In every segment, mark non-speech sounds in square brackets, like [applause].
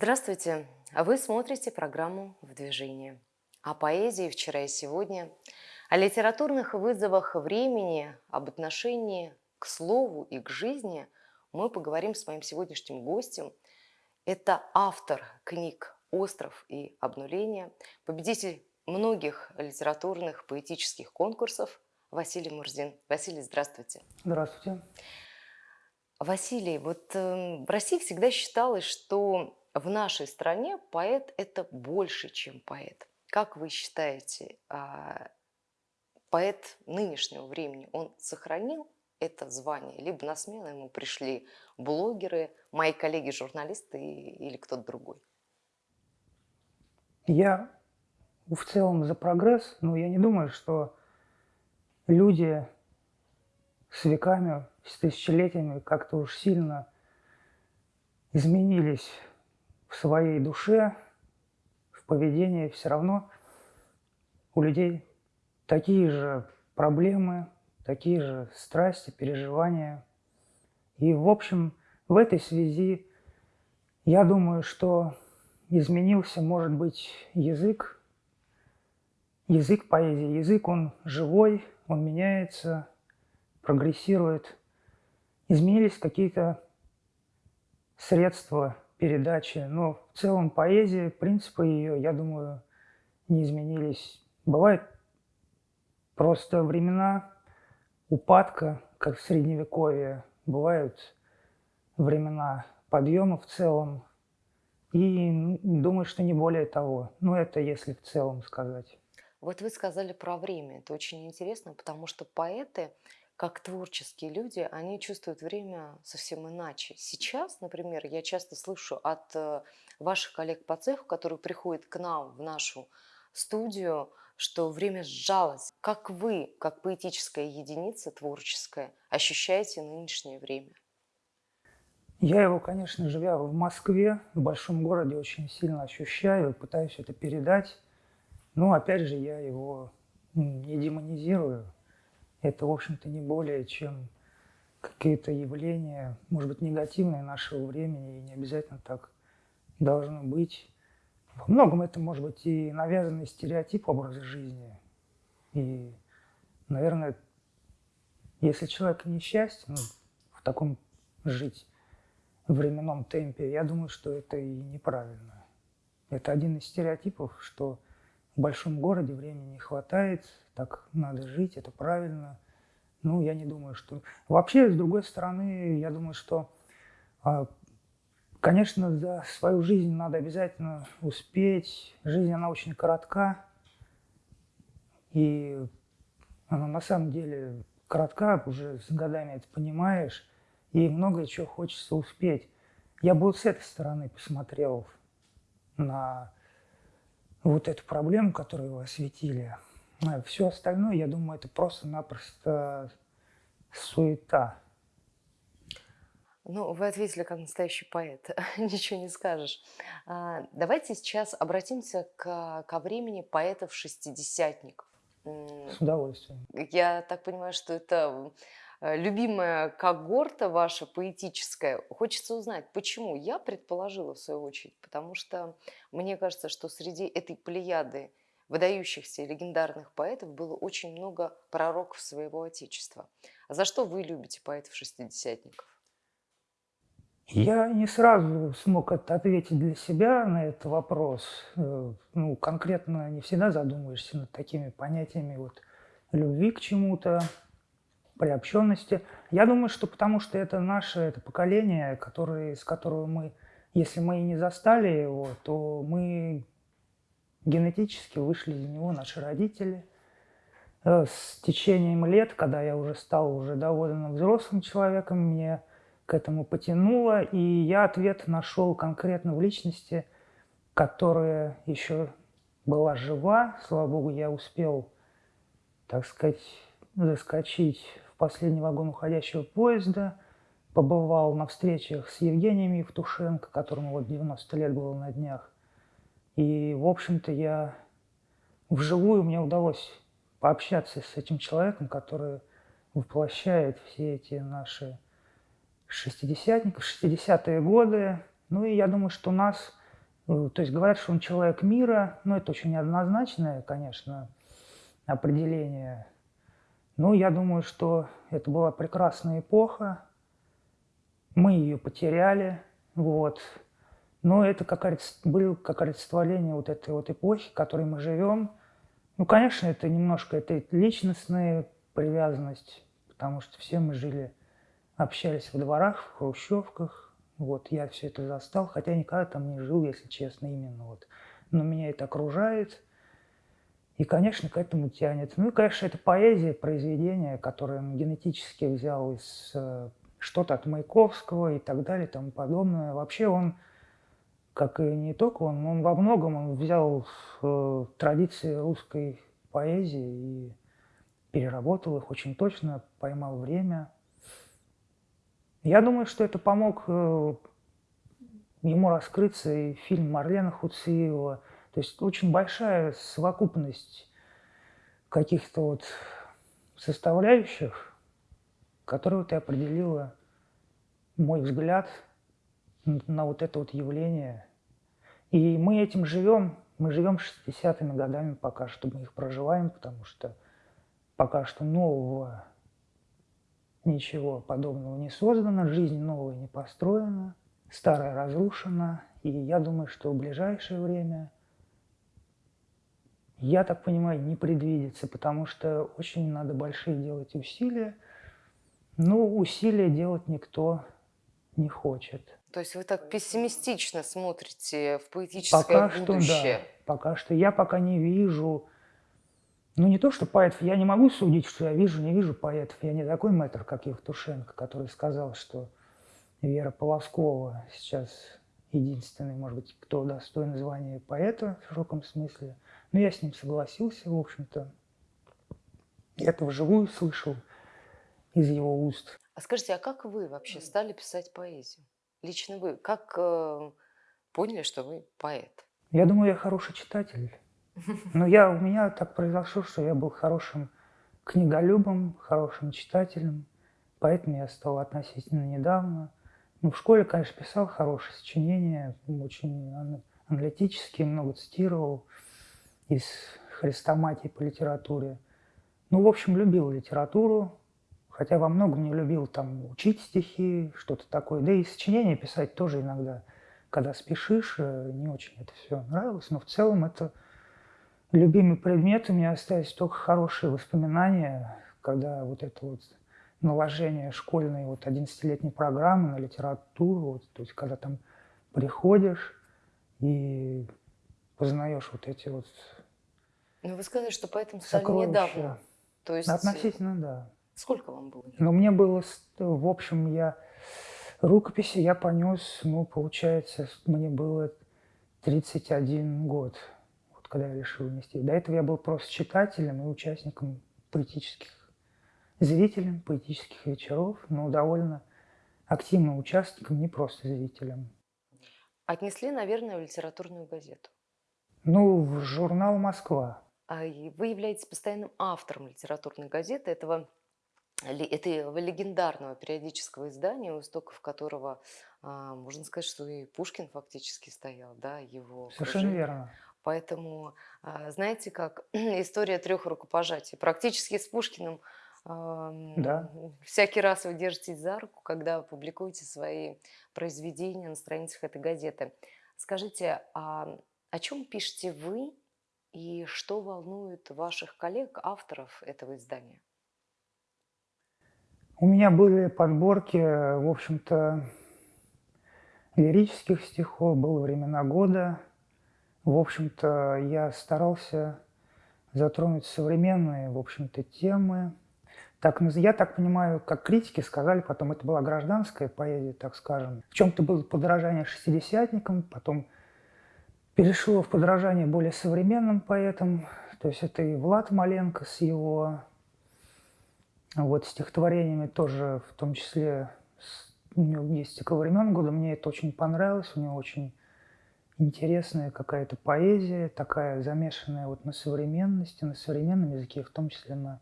Здравствуйте! Вы смотрите программу «В движении». О поэзии вчера и сегодня, о литературных вызовах времени, об отношении к слову и к жизни мы поговорим с моим сегодняшним гостем. Это автор книг «Остров» и «Обнуление», победитель многих литературных поэтических конкурсов Василий Мурзин. Василий, здравствуйте. Здравствуйте. Василий, вот э, в России всегда считалось, что в нашей стране поэт – это больше, чем поэт. Как вы считаете, а, поэт нынешнего времени, он сохранил это звание, либо на смену ему пришли блогеры, мои коллеги-журналисты или кто-то другой? Я в целом за прогресс, но я не думаю, что люди с веками, с тысячелетиями как-то уж сильно изменились в своей душе, в поведении. Все равно у людей такие же проблемы, такие же страсти, переживания. И, в общем, в этой связи я думаю, что изменился, может быть, язык, язык поэзии. Язык, он живой, он меняется, прогрессирует. Изменились какие-то средства передачи, но в целом поэзия, принципы ее, я думаю, не изменились. Бывают просто времена упадка, как в Средневековье, бывают времена подъема в целом, и думаю, что не более того. Ну, это если в целом сказать. Вот вы сказали про время. Это очень интересно, потому что поэты, как творческие люди, они чувствуют время совсем иначе. Сейчас, например, я часто слышу от э, ваших коллег по цеху, которые приходят к нам в нашу студию, что время сжалось. Как вы, как поэтическая единица творческая, ощущаете нынешнее время? Я его, конечно, живя в Москве, в большом городе, очень сильно ощущаю, пытаюсь это передать. Но опять же, я его не демонизирую. Это, в общем-то, не более чем какие-то явления, может быть, негативные нашего времени, и не обязательно так должно быть. Во многом это может быть и навязанный стереотип образа жизни. И, наверное, если человек несчастен, ну, в таком жить временном темпе, я думаю, что это и неправильно. Это один из стереотипов, что в большом городе времени не хватает, так надо жить, это правильно. Ну, я не думаю, что... Вообще, с другой стороны, я думаю, что, а, конечно, за свою жизнь надо обязательно успеть. Жизнь, она очень коротка. И она на самом деле коротка, уже с годами это понимаешь. И многое чего хочется успеть. Я бы вот с этой стороны посмотрел на вот эту проблему, которую вы осветили. А все остальное, я думаю, это просто-напросто суета. Ну, вы ответили как настоящий поэт, [laughs] ничего не скажешь. А, давайте сейчас обратимся к, ко времени поэтов-шестидесятников. С удовольствием. Я так понимаю, что это любимая когорта ваша поэтическая. Хочется узнать, почему? Я предположила в свою очередь, потому что мне кажется, что среди этой плеяды выдающихся легендарных поэтов было очень много пророков своего отечества. А за что вы любите поэтов-шестидесятников? Я не сразу смог ответить для себя на этот вопрос. Э, ну, конкретно не всегда задумываешься над такими понятиями вот любви к чему-то, приобщенности. Я думаю, что потому что это наше это поколение, которое, с которого мы, если мы и не застали его, то мы генетически вышли из него, наши родители. Э, с течением лет, когда я уже стал уже довольно взрослым человеком, мне к этому потянуло, и я ответ нашел конкретно в личности, которая еще была жива. Слава Богу, я успел, так сказать, заскочить последний вагон уходящего поезда, побывал на встречах с Евгением Евтушенко, которому вот 90 лет было на днях. И, в общем-то, я вживую мне удалось пообщаться с этим человеком, который воплощает все эти наши шестидесятников, 60-е годы. Ну и я думаю, что нас Э, то есть говорят, что он человек мира, но это очень неоднозначное, конечно, определение. Но я думаю, что это была прекрасная эпоха, мы ее потеряли, вот. Но это как было как олицетворение вот этой вот эпохи, в которой мы живем. Ну, конечно, это немножко это личностная привязанность, потому что все мы жили, общались в дворах, в хрущевках. Вот, я все это застал, хотя никогда там не жил, если честно, именно вот. Но меня это окружает. И, конечно, к этому тянет. Ну и, конечно, это поэзия, произведение, которое он генетически взял из э, что-то от Маяковского и так далее и тому подобное. Вообще он, как и не только он, он во многом он взял э, традиции русской поэзии и переработал их очень точно, поймал время. Я думаю, что это помог э, ему раскрыться и фильм Марлена Хуциева. То есть очень большая совокупность каких-то вот составляющих, которую ты определила мой взгляд на вот это вот явление. И мы этим живем, мы живем 60-ми годами пока что, мы их проживаем, потому что пока что нового ничего подобного не создано, жизнь новая не построена, старая разрушена, и я думаю, что в ближайшее время, я так понимаю, не предвидится, потому что очень надо большие делать усилия – ну, усилия делать никто не хочет. То есть вы так пессимистично смотрите в поэтическое пока будущее? Что, да, пока что. Я пока не вижу... Ну, не то, что поэтов. Я не могу судить, что я вижу, не вижу поэтов. Я не такой мэтр, как Евтушенко, который сказал, что Вера Полоскова сейчас единственный, может быть, кто достоин звания поэта в широком смысле. Но я с ним согласился, в общем-то. Я это вживую слышал из его уст. А скажите, а как вы вообще стали писать поэзию? Лично вы, как э, поняли, что вы поэт? Я думаю, я хороший читатель. Но я, у меня так произошло, что я был хорошим книголюбом, хорошим читателем. Поэтому я стал относительно недавно. Ну, в школе, конечно, писал хорошие сочинения, очень аналитические, много цитировал из хрестоматии по литературе. Ну, в общем, любил литературу, Хотя во многом не любил там учить стихи, что-то такое. Да и сочинения писать тоже иногда, когда спешишь, э, не очень это все нравилось. Но в целом это любимый предмет. У меня остались только хорошие воспоминания, когда вот это вот наложение школьной вот 11-летней программы на литературу, вот, то есть когда там приходишь и познаешь вот эти вот Ну, вы сказали, что поэтому стали недавно. То есть... Относительно, да. Сколько вам было? Ну, мне было, в общем, я рукописи я понес, ну, получается, мне было 31 год, вот когда я решил нести. До этого я был просто читателем и участником поэтических, зрителем поэтических вечеров, но довольно активным участником, не просто зрителем. Отнесли, наверное, в литературную газету. Ну, в журнал «Москва». А вы являетесь постоянным автором литературной газеты. Этого этого легендарного периодического издания, у истоков которого, а, можно сказать, что и Пушкин фактически стоял, да, его Совершенно окружение. верно. Поэтому, а, знаете, как [clears throat] история трех рукопожатий. Практически с Пушкиным да. всякий раз вы держитесь за руку, когда публикуете свои произведения на страницах этой газеты. Скажите, а о чем пишете вы и что волнует ваших коллег, авторов этого издания? У меня были подборки, в общем-то, лирических стихов, было времена года. В общем-то, я старался затронуть современные, в общем-то, темы. Так, я так понимаю, как критики сказали, потом это была гражданская поэзия, так скажем. В чем-то было подражание шестидесятникам, потом перешло в подражание более современным поэтам. То есть это и Влад Маленко с его вот стихотворениями тоже, в том числе, у него есть «Стекло времен года», мне это очень понравилось, у него очень интересная какая-то поэзия, такая замешанная вот на современности, на современном языке, в том числе на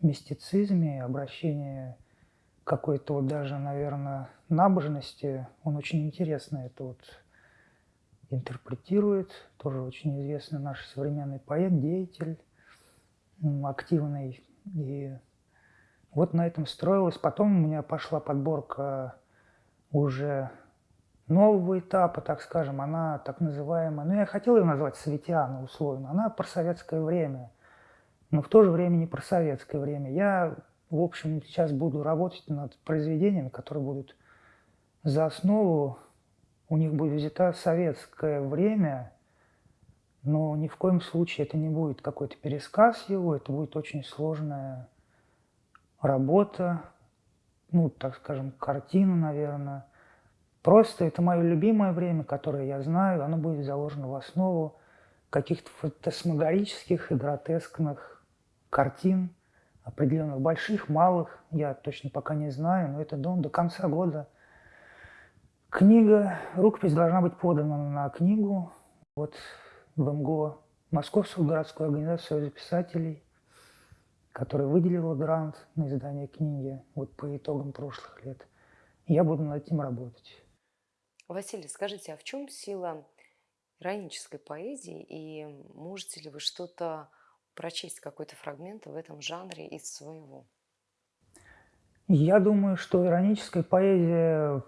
мистицизме, обращение какой-то вот даже, наверное, набожности. Он очень интересно это вот интерпретирует, тоже очень известный наш современный поэт, деятель, активный. И вот на этом строилась. Потом у меня пошла подборка уже нового этапа, так скажем, она так называемая, ну я хотел ее назвать Светиана условно, она про советское время, но в то же время не про советское время. Я, в общем, сейчас буду работать над произведениями, которые будут за основу, у них будет взято советское время, но ни в коем случае это не будет какой-то пересказ его, это будет очень сложная работа, ну, так скажем, картина, наверное. Просто это мое любимое время, которое я знаю, оно будет заложено в основу каких-то фантасмагорических и гротескных картин, определенных больших, малых, я точно пока не знаю, но это до, до конца года. Книга, рукопись должна быть подана на книгу вот в МГО, Московскую городскую организацию Союза писателей, которая выделила грант на издание книги вот по итогам прошлых лет. Я буду над этим работать. Василий, скажите, а в чем сила иронической поэзии и можете ли вы что-то прочесть, какой-то фрагмент в этом жанре из своего? Я думаю, что ироническая поэзия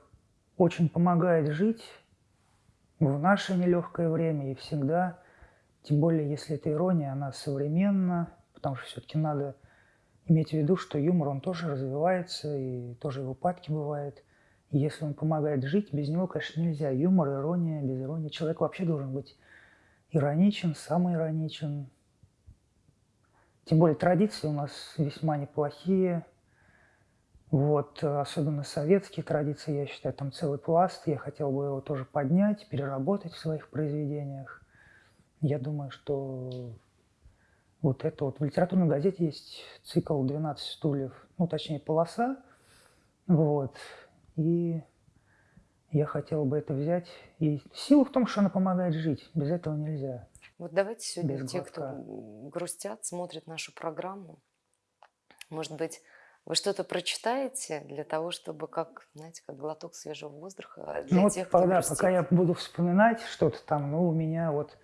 очень помогает жить в наше нелегкое время и всегда, тем более если эта ирония, она современна, потому что все-таки надо иметь в виду, что юмор, он тоже развивается, и тоже его падки бывает. И если он помогает жить, без него, конечно, нельзя. Юмор, ирония, без иронии. Человек вообще должен быть ироничен, самый ироничен. Тем более традиции у нас весьма неплохие. Вот, особенно советские традиции, я считаю, там целый пласт. Я хотел бы его тоже поднять, переработать в своих произведениях. Я думаю, что вот это вот в литературной газете есть цикл «12 стульев», ну, точнее, полоса. Вот. И я хотел бы это взять. И сила в том, что она помогает жить. Без этого нельзя. Вот давайте сегодня Без те, кто грустят, смотрят нашу программу, может быть, вы что-то прочитаете для того, чтобы, как, знаете, как глоток свежего воздуха для ну, тех, вот, кто да, пока я буду вспоминать что-то там, ну, у меня вот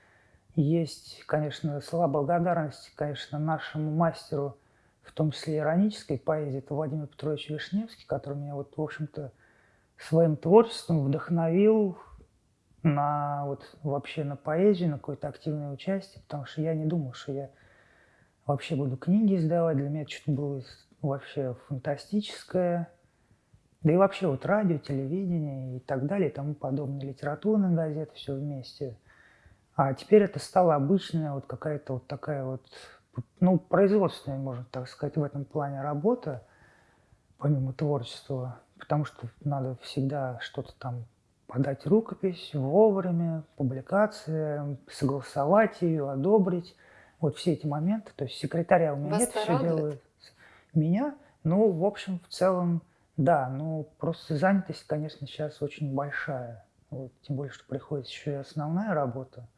есть, конечно, слова благодарности, конечно, нашему мастеру, в том числе иронической поэзии, это Владимир Петрович Вишневский, который меня вот, в общем-то, своим творчеством вдохновил на вот вообще на поэзию, на какое-то активное участие, потому что я не думал, что я вообще буду книги издавать. Для меня что-то было вообще фантастическое. Да и вообще вот радио, телевидение и так далее, и тому подобное, литературная газета, все вместе. А теперь это стало обычная вот какая-то вот такая вот, ну, производственная, можно так сказать, в этом плане работа, помимо творчества, потому что надо всегда что-то там подать рукопись вовремя, публикация, согласовать ее, одобрить. Вот все эти моменты. То есть секретаря у меня Вас нет, все делает меня. Ну, в общем, в целом, да, ну, просто занятость, конечно, сейчас очень большая. Вот, тем более, что приходится еще и основная работа.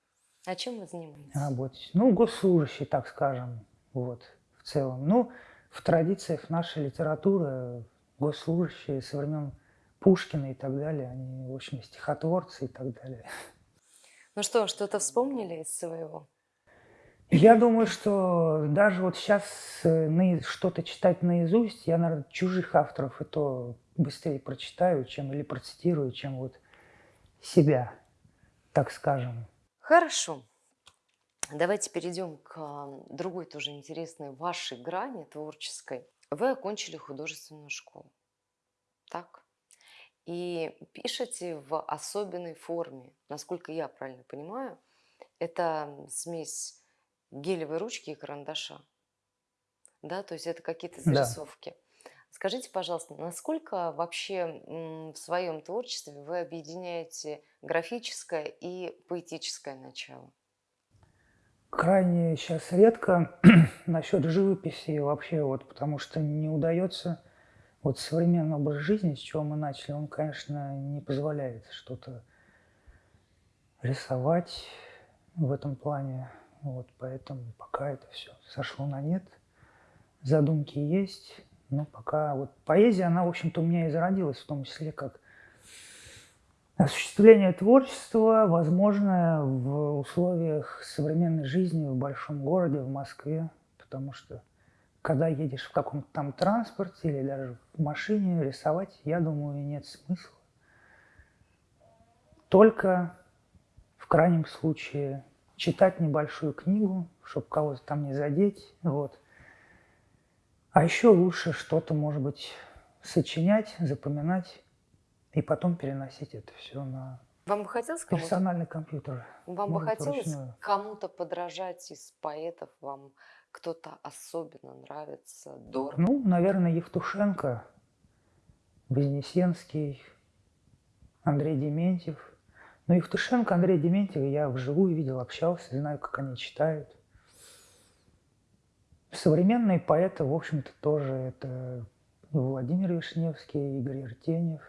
А чем вы занимаетесь? Работать. Ну, госслужащий, так скажем, вот, в целом. Ну, в традициях нашей литературы госслужащие со времен Пушкина и так далее, они, в общем, стихотворцы и так далее. Ну что, что-то вспомнили из своего? Я думаю, что даже вот сейчас э, что-то читать наизусть, я, наверное, чужих авторов и то быстрее прочитаю, чем или процитирую, чем вот себя, так скажем. Хорошо. Давайте перейдем к другой тоже интересной вашей грани творческой. Вы окончили художественную школу, так? И пишете в особенной форме, насколько я правильно понимаю, это смесь гелевой ручки и карандаша. Да, то есть это какие-то зарисовки. Да. Скажите, пожалуйста, насколько вообще в своем творчестве вы объединяете графическое и поэтическое начало? Крайне сейчас редко [clears throat] насчет живописи вообще, вот, потому что не удается вот современный образ жизни, с чего мы начали, он, конечно, не позволяет что-то рисовать в этом плане. Вот, поэтому пока это все сошло на нет. Задумки есть, но пока вот поэзия, она, в общем-то, у меня и зародилась, в том числе как Осуществление творчества возможно в условиях современной жизни в большом городе, в Москве, потому что когда едешь в каком-то там транспорте или даже в машине, рисовать, я думаю, нет смысла. Только в крайнем случае читать небольшую книгу, чтобы кого-то там не задеть. Вот. А еще лучше что-то, может быть, сочинять, запоминать и потом переносить это все на Вам бы хотелось персональный компьютер. вам бы хотелось кому-то подражать из поэтов? Вам кто-то особенно нравится, дорого? Ну, наверное, Евтушенко, Вознесенский, Андрей Дементьев. Но Евтушенко, Андрей Дементьев я вживую видел, общался, знаю, как они читают. Современные поэты, в общем-то, тоже это Владимир Вишневский, Игорь Артеньев.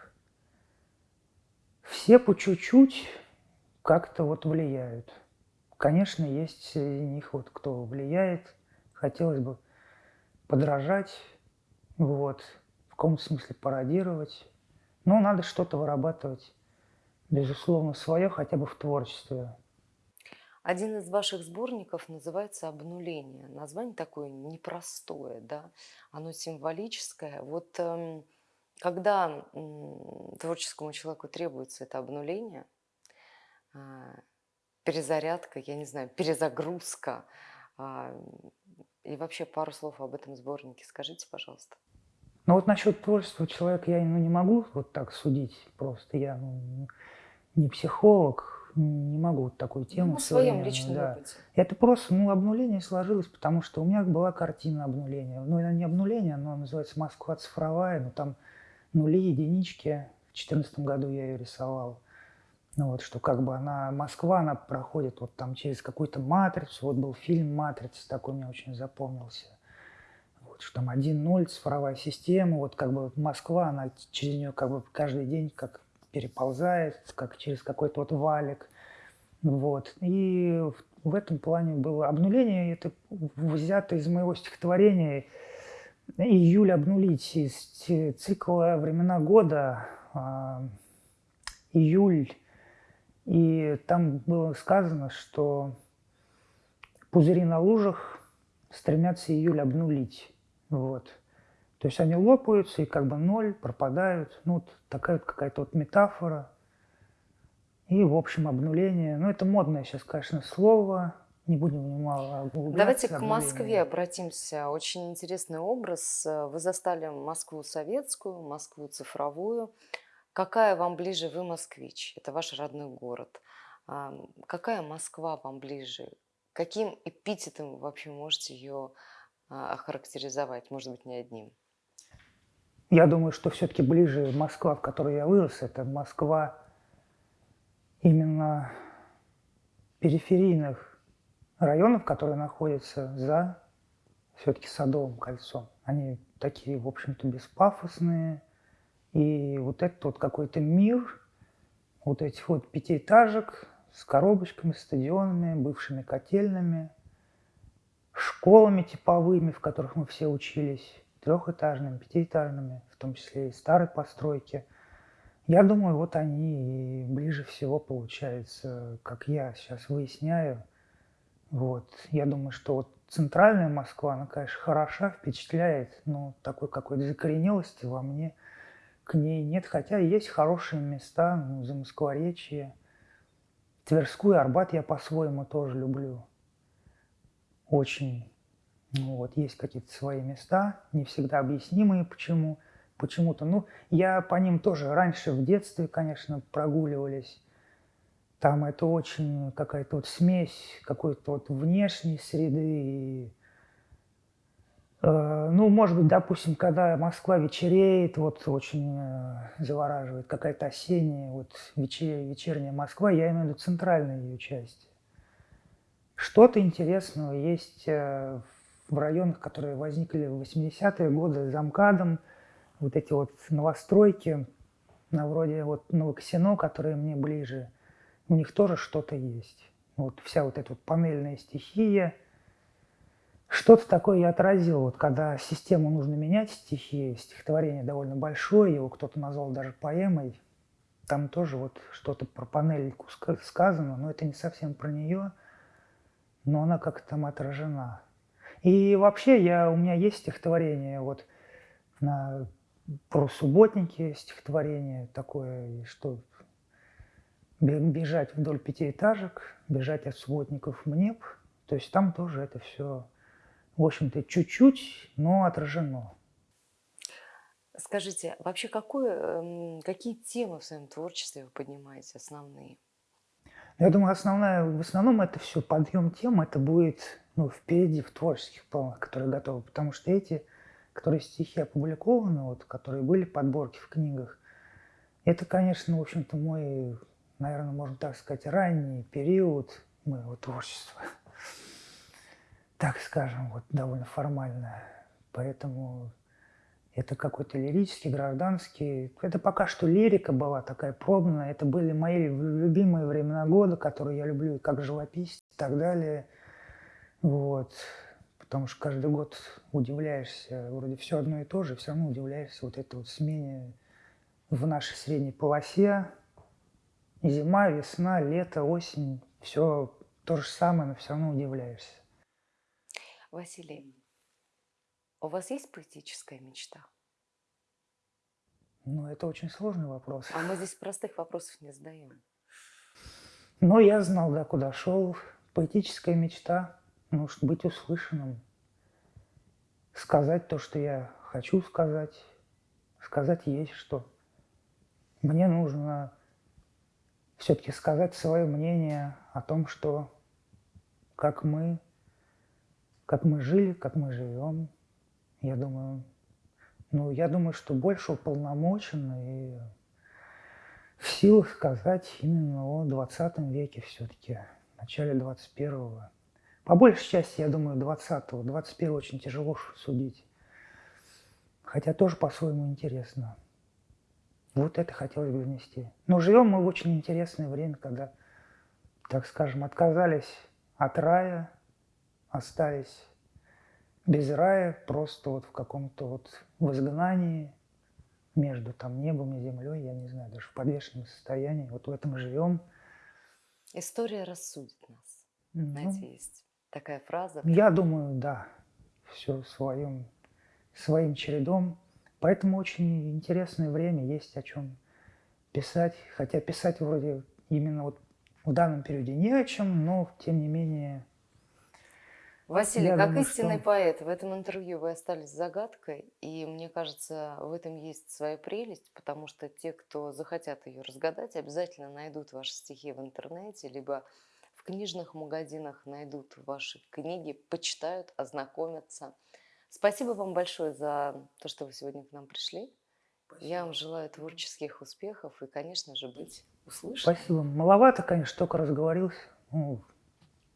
Все по чуть-чуть как-то вот влияют. Конечно, есть среди них вот кто влияет. Хотелось бы подражать, вот, в каком-то смысле пародировать. Но надо что-то вырабатывать, безусловно, свое, хотя бы в творчестве. Один из ваших сборников называется «Обнуление». Название такое непростое, да? Оно символическое. Вот эм, когда творческому человеку требуется это обнуление, а, перезарядка, я не знаю, перезагрузка, а, и вообще пару слов об этом сборнике скажите, пожалуйста. Но вот насчет творчества человека я ну, не могу вот так судить просто. Я ну, не психолог, не могу вот такую тему Ну, в своем личном да. опыте. Это просто, ну, обнуление сложилось, потому что у меня была картина обнуления. Ну, она не обнуление, но называется «Москва цифровая», но там нули, единички. В 2014 году я ее рисовал. Ну, вот, что как бы она, Москва, она проходит вот там через какую-то матрицу. Вот был фильм «Матрица», такой мне очень запомнился. Вот, что там 1-0, цифровая система, вот как бы Москва, она через нее как бы каждый день как переползает, как через какой-то вот валик. Вот. И в, этом плане было обнуление, это взято из моего стихотворения «Июль обнулить» из цикла «Времена года», а, июль. И там было сказано, что пузыри на лужах стремятся июль обнулить. Вот. То есть они лопаются и как бы ноль, пропадают. Ну, вот такая вот какая-то вот метафора. И, в общем, обнуление. Ну, это модное сейчас, конечно, слово. Не будем в него углубляться. Давайте к. Москве обратимся. Очень интересный образ. Вы застали Москву советскую, Москву цифровую. Какая вам ближе? Вы москвич, это ваш родной город. А, Какая Москва вам ближе? Каким эпитетом вы вообще можете ее а, охарактеризовать? Может быть, не одним. Я думаю, что все-таки ближе Москва, в которой я вырос, это Москва именно периферийных районов, которые находятся за все-таки Садовым кольцом. Они такие, в общем-то, беспафосные. И вот этот вот какой-то мир вот этих вот пятиэтажек с коробочками, стадионами, бывшими котельными, школами типовыми, в которых мы все учились, трехэтажными, пятиэтажными, в том числе и старой постройки. Я думаю, вот они и ближе всего получается, как я сейчас выясняю. Вот. Я думаю, что вот центральная Москва, она, конечно, хороша, впечатляет, но такой какой-то закоренелости во мне к ней нет. Хотя есть хорошие места, ну, за Москворечье. Тверскую, Арбат я по-своему тоже люблю. Очень. Ну, вот есть какие-то свои места, не всегда объяснимые почему. Почему-то, ну, я по ним тоже раньше в детстве, конечно, прогуливались. Там это очень какая-то вот смесь какой-то вот внешней среды и Э, Ну, может быть, допустим, когда Москва вечереет, вот очень э, завораживает какая-то осенняя, вот вече- вечерняя Москва, я имею в виду центральную ее часть. Что-то интересного есть э, в районах, которые возникли в 80-е годы за МКАДом, вот эти вот новостройки, на вроде вот Новокосино, которые мне ближе, у них тоже что-то есть. Вот вся вот эта вот панельная стихия – что-то такое я отразил, вот когда систему нужно менять, стихи, стихотворение довольно большое, его кто-то назвал даже поэмой. там тоже вот что-то про панельку ска- сказано, но это не совсем про нее, но она как-то там отражена. И вообще я, у меня есть стихотворение вот на, про субботники, стихотворение такое, что бе- бежать вдоль пятиэтажек, бежать от субботников в неб. То есть там тоже это все, в общем-то, чуть-чуть, но отражено. Скажите, вообще какое, эм, какие темы в своем творчестве вы поднимаете основные? Я думаю, основная, в основном это все подъем тем, это будет ну, впереди в творческих планах, которые готовы. Потому что эти, которые стихи опубликованы, вот, которые были подборки в книгах, это, конечно, в общем-то, мой, наверное, можно так сказать, ранний период моего творчества. Так скажем, вот довольно формально. Поэтому это какой-то лирический, гражданский. Это пока что лирика была такая пробная. Это были мои любимые времена года, которые я люблю как живописец и так далее. Вот. Потому что каждый год удивляешься, вроде все одно и то же, все равно удивляешься вот этой вот смене в нашей средней полосе. Зима, весна, лето, осень, все то же самое, но все равно удивляешься. Василий, у вас есть поэтическая мечта? Ну, это очень сложный вопрос. А мы здесь простых вопросов не задаем. Но я знал, да, куда шел. Поэтическая мечта, ш- быть услышанным, сказать то, что я хочу сказать, сказать есть что. Мне нужно все-таки сказать свое мнение о том, что как мы, как мы жили, как мы живем. Я думаю, ну, я думаю, что больше уполномочен и в силах сказать именно о 20 веке все-таки, начале 21-го. По большей части, я думаю, 20-го. 21 очень тяжело судить. Хотя тоже по-своему интересно. Вот это хотелось бы внести. Но живем мы в очень интересное время, когда, так скажем, отказались от рая, остались без рая, просто вот в каком-то вот в изгнании, между там небом и землей, я не знаю, даже в подвешенном состоянии. Вот в этом живем. История рассудит нас. Ну, Знаете, есть такая фраза. я думаю, да, все своим, своим чередом. Поэтому очень интересное время, есть о чем писать. Хотя писать вроде именно вот в данном периоде не о чем, но тем не менее Василий, Я как думаю, истинный что- поэт, в этом интервью вы остались загадкой, и мне кажется, в этом есть своя прелесть, потому что те, кто захотят ее разгадать, обязательно найдут ваши стихи в интернете, либо книжных магазинах найдут ваши книги, почитают, ознакомятся. Спасибо вам большое за то, что вы сегодня к нам пришли. Я вам желаю творческих успехов и, конечно же, быть услышанным. спасибо. Маловато, конечно, только разговорился. Ну,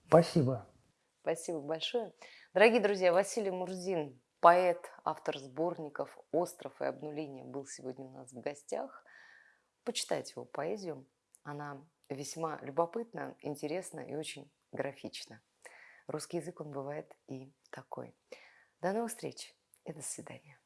спасибо. Спасибо большое. Дорогие друзья, Василий Мурзин, поэт, автор сборников «Остров» и «Обнуление» был сегодня у нас в гостях. Почитайте его поэзию. Она весьма любопытна, интересна и очень графична. Русский язык, он бывает и такой. До новых встреч и до свидания.